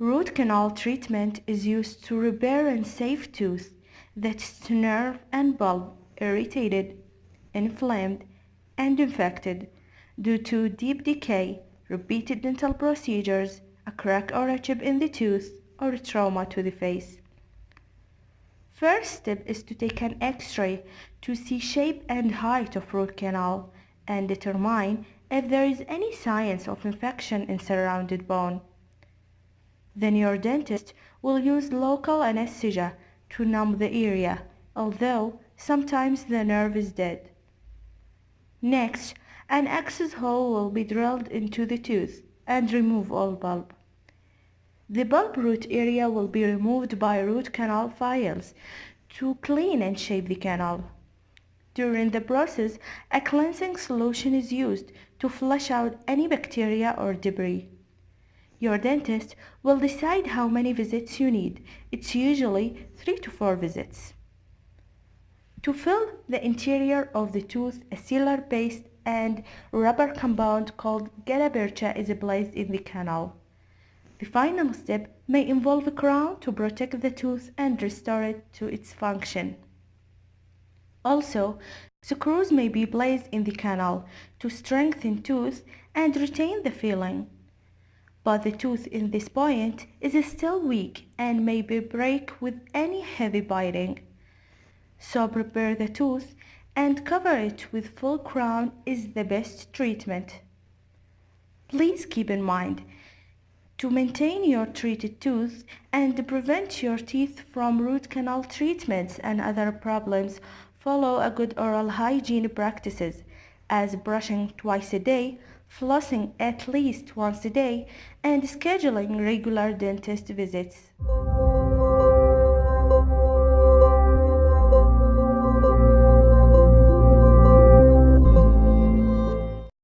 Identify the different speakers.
Speaker 1: Root canal treatment is used to repair and save tooth that's nerve and pulp irritated, inflamed, and infected due to deep decay, repeated dental procedures, a crack or a chip in the tooth, or trauma to the face. First step is to take an x-ray to see shape and height of root canal and determine if there is any signs of infection in surrounded bone. Then your dentist will use local anesthesia to numb the area, although sometimes the nerve is dead. Next, an access hole will be drilled into the tooth and remove all pulp. The pulp root area will be removed by root canal files to clean and shape the canal. During the process, a cleansing solution is used to flush out any bacteria or debris. Your dentist will decide how many visits you need. It's usually 3 to 4 visits. To fill the interior of the tooth, a sealer paste and rubber compound called gutta-percha is placed in the canal. The final step may involve a crown to protect the tooth and restore it to its function. Also, screws may be placed in the canal to strengthen tooth and retain the filling but the tooth in this point is still weak and may be break with any heavy biting. So prepare the tooth and cover it with full crown is the best treatment. Please keep in mind to maintain your treated tooth and prevent your teeth from root canal treatments and other problems, follow a good oral hygiene practices as brushing twice a day, flossing at least once a day, and scheduling regular dentist visits.